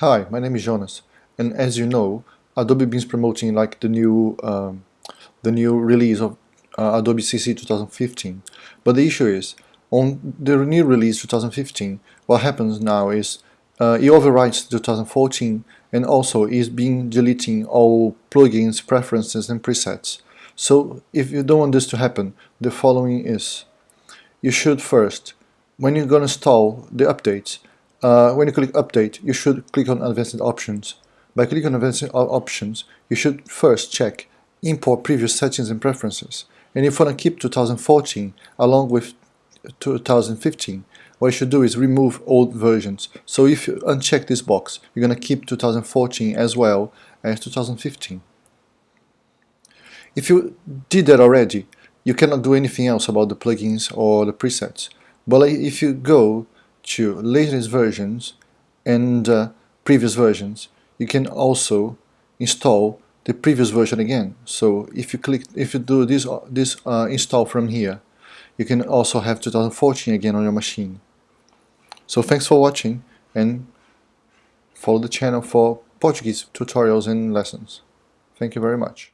Hi, my name is Jonas, and as you know, Adobe been promoting like the new um, the new release of uh, Adobe CC 2015. But the issue is, on the new release 2015, what happens now is uh, it overwrites 2014 and also is being deleting all plugins, preferences and presets. So if you don't want this to happen, the following is, you should first, when you're going to install the updates, uh, when you click update, you should click on advanced options. By clicking on advanced options, you should first check import previous settings and preferences. And if you want to keep 2014 along with 2015, what you should do is remove old versions. So if you uncheck this box, you're going to keep 2014 as well as 2015. If you did that already, you cannot do anything else about the plugins or the presets. But if you go to latest versions and uh, previous versions, you can also install the previous version again. So if you click, if you do this uh, this uh, install from here, you can also have 2014 again on your machine. So thanks for watching and follow the channel for Portuguese tutorials and lessons. Thank you very much.